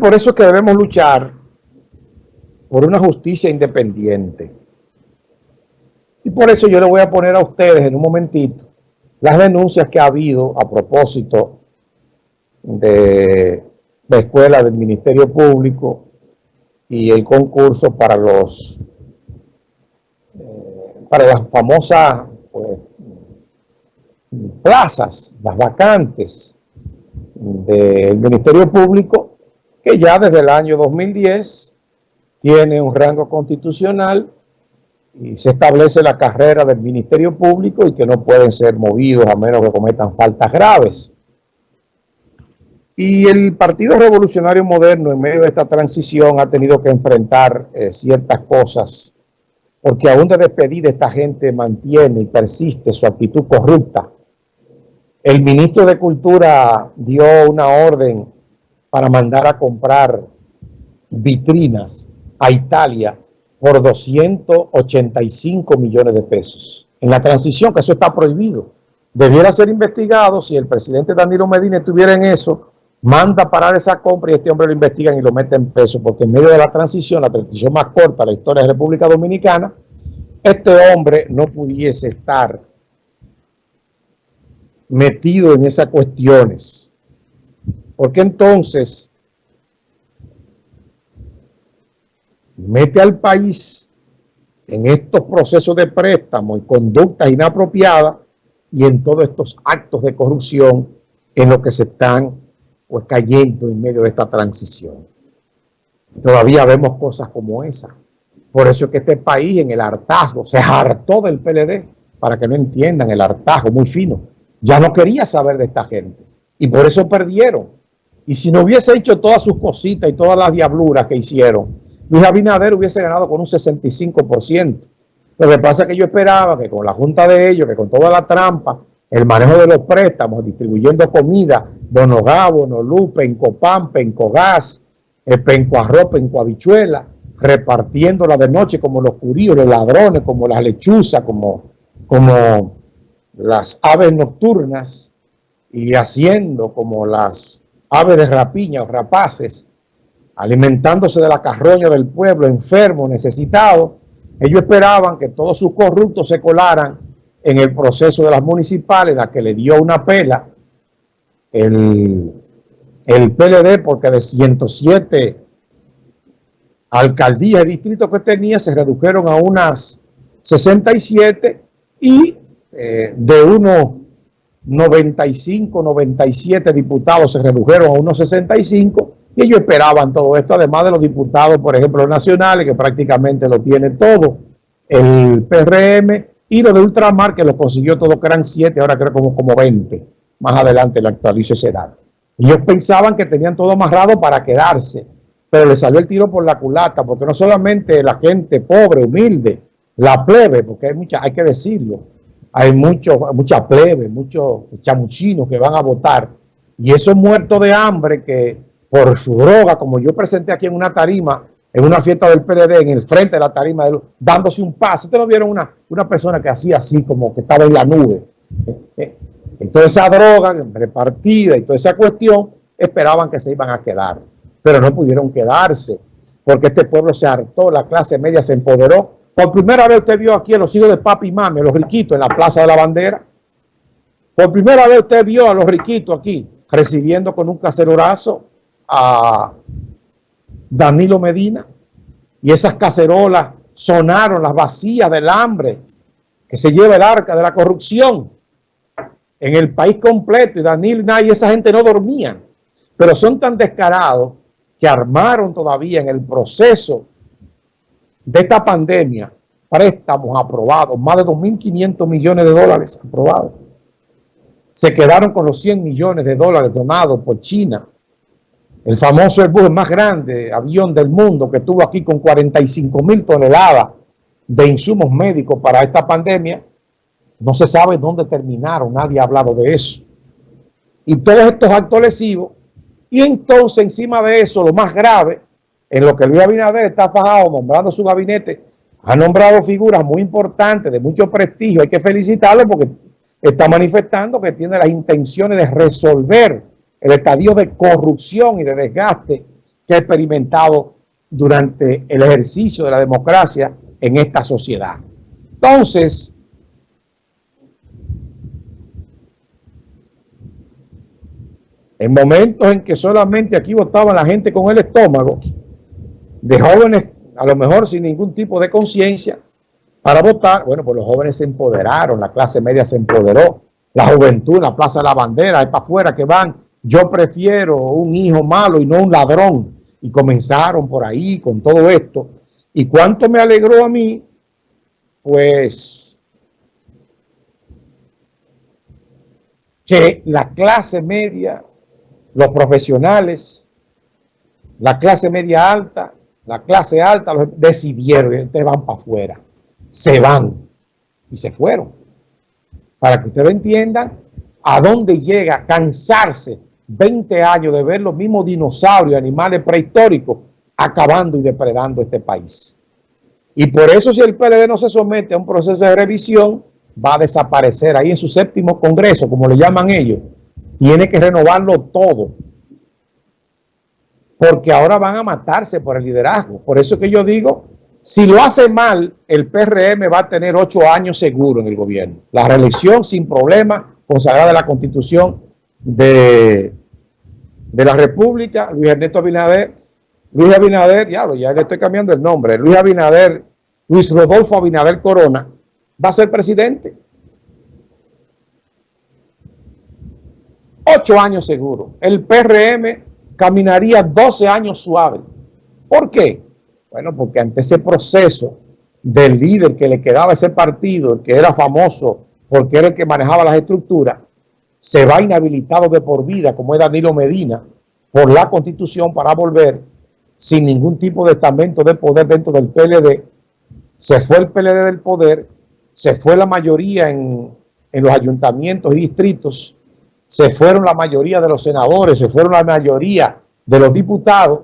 por eso es que debemos luchar por una justicia independiente. Y por eso yo le voy a poner a ustedes en un momentito las denuncias que ha habido a propósito de la escuela del Ministerio Público y el concurso para los eh, para las famosas pues, plazas, las vacantes del Ministerio Público, que ya desde el año 2010 tiene un rango constitucional y se establece la carrera del Ministerio Público y que no pueden ser movidos a menos que cometan faltas graves. Y el Partido Revolucionario Moderno en medio de esta transición ha tenido que enfrentar eh, ciertas cosas porque aún de despedida esta gente mantiene y persiste su actitud corrupta. El ministro de Cultura dio una orden para mandar a comprar vitrinas a Italia por 285 millones de pesos. En la transición, que eso está prohibido. Debiera ser investigado si el presidente Danilo Medina estuviera en eso, manda parar esa compra y este hombre lo investigan y lo meten preso, porque en medio de la transición, la transición más corta de la historia de la República Dominicana, este hombre no pudiese estar metido en esas cuestiones. Porque entonces mete al país en estos procesos de préstamo y conductas inapropiadas y en todos estos actos de corrupción en los que se están pues, cayendo en medio de esta transición. Todavía vemos cosas como esa. Por eso es que este país en el hartazgo se hartó del PLD, para que no entiendan el hartazgo muy fino. Ya no quería saber de esta gente. Y por eso perdieron. Y si no hubiese hecho todas sus cositas y todas las diabluras que hicieron, Luis Abinader hubiese ganado con un 65%. Lo que pasa es que yo esperaba que con la junta de ellos, que con toda la trampa, el manejo de los préstamos, distribuyendo comida, Bonogabo, Bonolupe, Pencopam, Pencogás, Penco Arroz, Penco Habichuela, repartiéndola de noche como los curíos, los ladrones, como las lechuzas, como, como las aves nocturnas y haciendo como las aves de rapiña o rapaces, alimentándose de la carroña del pueblo, enfermo, necesitado. Ellos esperaban que todos sus corruptos se colaran en el proceso de las municipales, la que le dio una pela el, el PLD, porque de 107 alcaldías y distritos que tenía se redujeron a unas 67 y eh, de unos 95, 97 diputados se redujeron a unos 65 y ellos esperaban todo esto, además de los diputados, por ejemplo, nacionales, que prácticamente lo tiene todo, el PRM y lo de Ultramar, que lo consiguió todo, que eran 7, ahora creo como, como 20. Más adelante le actualizo esa edad. Ellos pensaban que tenían todo amarrado para quedarse pero le salió el tiro por la culata, porque no solamente la gente pobre, humilde, la plebe, porque hay mucha, hay que decirlo, hay mucho, mucha plebe, muchos chamuchinos que van a votar, y esos muertos de hambre que por su droga, como yo presenté aquí en una tarima, en una fiesta del PLD, en el frente de la tarima, dándose un paso. Ustedes no vieron una, una persona que hacía así, como que estaba en la nube. Y toda esa droga repartida y toda esa cuestión, esperaban que se iban a quedar pero no pudieron quedarse, porque este pueblo se hartó, la clase media se empoderó. Por primera vez usted vio aquí a los hijos de papi y mami, a los riquitos en la Plaza de la Bandera. Por primera vez usted vio a los riquitos aquí recibiendo con un cacerorazo a Danilo Medina. Y esas cacerolas sonaron las vacías del hambre que se lleva el arca de la corrupción en el país completo. Y Danilo y esa gente no dormían. Pero son tan descarados que armaron todavía en el proceso de esta pandemia préstamos aprobados, más de 2.500 millones de dólares aprobados. Se quedaron con los 100 millones de dólares donados por China. El famoso Airbus más grande avión del mundo que estuvo aquí con 45 mil toneladas de insumos médicos para esta pandemia. No se sabe dónde terminaron, nadie ha hablado de eso. Y todos estos actos lesivos y entonces, encima de eso, lo más grave, en lo que Luis Abinader está fajado nombrando su gabinete, ha nombrado figuras muy importantes, de mucho prestigio. Hay que felicitarlo porque está manifestando que tiene las intenciones de resolver el estadio de corrupción y de desgaste que he experimentado durante el ejercicio de la democracia en esta sociedad. Entonces, en momentos en que solamente aquí votaba la gente con el estómago, de jóvenes a lo mejor sin ningún tipo de conciencia, para votar, bueno, pues los jóvenes se empoderaron, la clase media se empoderó, la juventud, la Plaza de la Bandera, es para afuera que van, yo prefiero un hijo malo y no un ladrón, y comenzaron por ahí con todo esto, y cuánto me alegró a mí, pues, que la clase media los profesionales, la clase media alta, la clase alta, decidieron, ustedes van para afuera, se van y se fueron. Para que ustedes entiendan a dónde llega cansarse 20 años de ver los mismos dinosaurios, animales prehistóricos, acabando y depredando este país. Y por eso si el PLD no se somete a un proceso de revisión, va a desaparecer ahí en su séptimo congreso, como le llaman ellos, tiene que renovarlo todo. Porque ahora van a matarse por el liderazgo. Por eso que yo digo, si lo hace mal, el PRM va a tener ocho años seguro en el gobierno. La reelección sin problema, consagrada en la constitución de, la República, Luis Ernesto Abinader, Luis Abinader, diablo, ya le estoy cambiando el nombre, Luis Abinader, Luis Rodolfo Abinader Corona, va a ser presidente. Ocho años seguro. El PRM caminaría 12 años suave. ¿Por qué? Bueno, porque ante ese proceso del líder que le quedaba ese partido, el que era famoso porque era el que manejaba las estructuras, se va inhabilitado de por vida, como es Danilo Medina, por la Constitución para volver sin ningún tipo de estamento de poder dentro del PLD. Se fue el PLD del poder, se fue la mayoría en, en los ayuntamientos y distritos, se fueron la mayoría de los senadores, se fueron la mayoría de los diputados,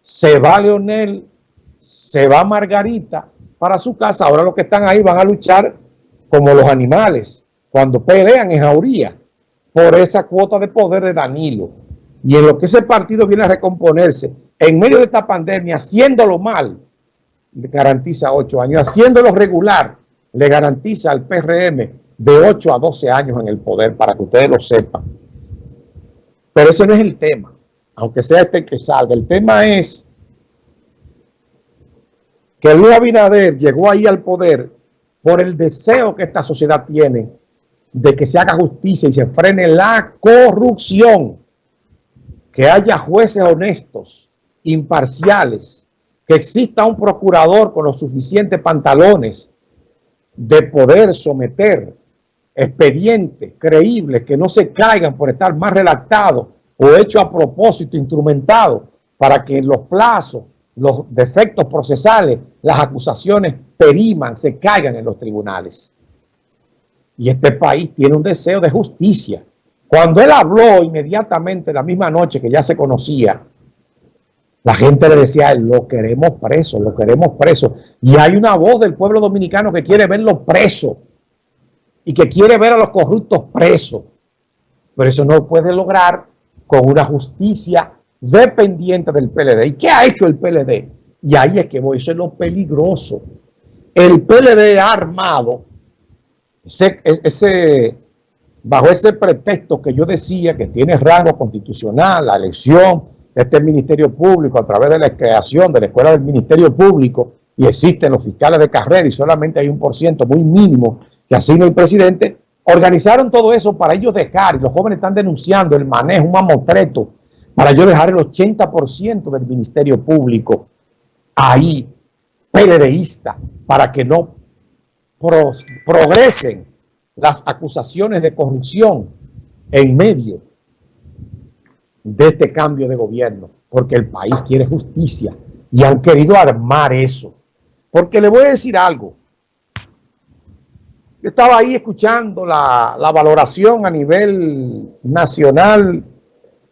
se va Leonel, se va Margarita para su casa, ahora los que están ahí van a luchar como los animales, cuando pelean en jauría por esa cuota de poder de Danilo. Y en lo que ese partido viene a recomponerse, en medio de esta pandemia, haciéndolo mal, le garantiza ocho años, haciéndolo regular, le garantiza al PRM de 8 a 12 años en el poder, para que ustedes lo sepan. Pero ese no es el tema, aunque sea este que salga. El tema es que Luis Abinader llegó ahí al poder por el deseo que esta sociedad tiene de que se haga justicia y se frene la corrupción, que haya jueces honestos, imparciales, que exista un procurador con los suficientes pantalones de poder someter expedientes creíbles que no se caigan por estar más redactados o hechos a propósito, instrumentados, para que los plazos, los defectos procesales, las acusaciones periman, se caigan en los tribunales. Y este país tiene un deseo de justicia. Cuando él habló inmediatamente la misma noche que ya se conocía, la gente le decía, lo queremos preso, lo queremos preso. Y hay una voz del pueblo dominicano que quiere verlo preso y que quiere ver a los corruptos presos. Pero eso no puede lograr con una justicia dependiente del PLD. ¿Y qué ha hecho el PLD? Y ahí es que voy, eso es lo peligroso. El PLD ha armado ese, ese, bajo ese pretexto que yo decía que tiene rango constitucional, la elección de este Ministerio Público a través de la creación de la Escuela del Ministerio Público y existen los fiscales de carrera y solamente hay un por ciento muy mínimo que asigna el presidente, organizaron todo eso para ellos dejar, y los jóvenes están denunciando el manejo, un mamotreto, para ellos dejar el 80% del Ministerio Público ahí, PLDista, para que no progresen las acusaciones de corrupción en medio de este cambio de gobierno, porque el país quiere justicia y han querido armar eso. Porque le voy a decir algo, yo estaba ahí escuchando la, valoración a nivel nacional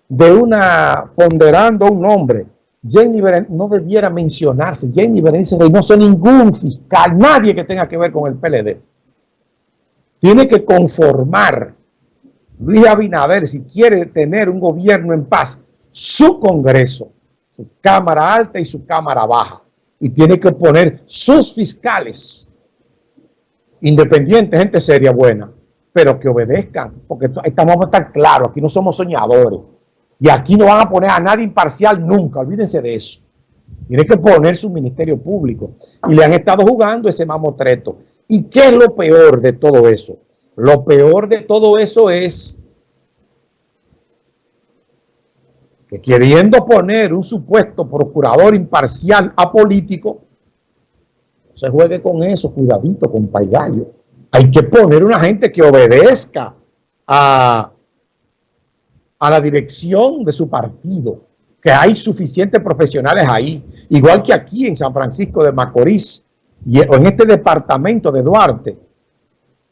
de una, ponderando un nombre. Jenny Berenice, no debiera mencionarse. Jenny Berenice no soy ningún fiscal, nadie que tenga que ver con el PLD. Tiene que conformar Luis Abinader, si quiere tener un gobierno en paz, su Congreso, su cámara alta y su cámara baja. Y tiene que poner sus fiscales independientes, gente seria, buena, pero que obedezcan, porque estamos a estar claros, aquí no somos soñadores. Y aquí no van a poner a nadie imparcial nunca, olvídense de eso. Tiene que poner su ministerio público. Y le han estado jugando ese mamotreto. ¿Y qué es lo peor de todo eso? Lo peor de todo eso es que queriendo poner un supuesto procurador imparcial apolítico, se juegue con eso, cuidadito, con paigallo. Hay que poner una gente que obedezca a, a la dirección de su partido, que hay suficientes profesionales ahí, igual que aquí en San Francisco de Macorís, y en este departamento de Duarte,